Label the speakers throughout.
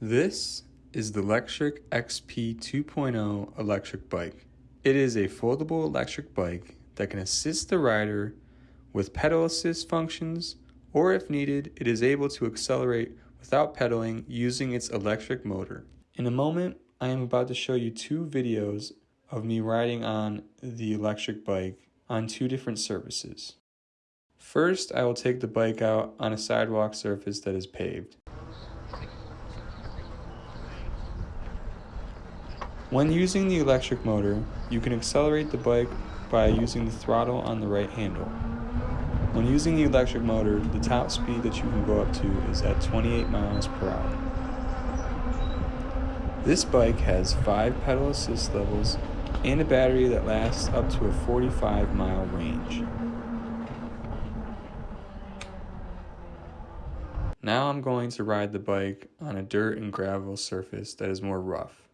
Speaker 1: This is the Lectric XP 2.0 electric bike. It is a foldable electric bike that can assist the rider with pedal assist functions, or if needed, it is able to accelerate without pedaling using its electric motor. In a moment, I am about to show you two videos of me riding on the electric bike on two different surfaces. First, I will take the bike out on a sidewalk surface that is paved. When using the electric motor, you can accelerate the bike by using the throttle on the right handle. When using the electric motor, the top speed that you can go up to is at 28 miles per hour. This bike has 5 pedal assist levels and a battery that lasts up to a 45 mile range. Now I'm going to ride the bike on a dirt and gravel surface that is more rough.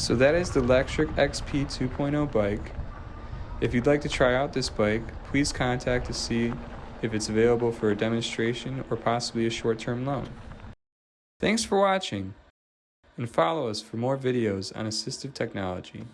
Speaker 1: So that is the Lectric XP 2.0 bike. If you'd like to try out this bike, please contact to see if it's available for a demonstration or possibly a short-term loan. Thanks for watching, and follow us for more videos on assistive technology.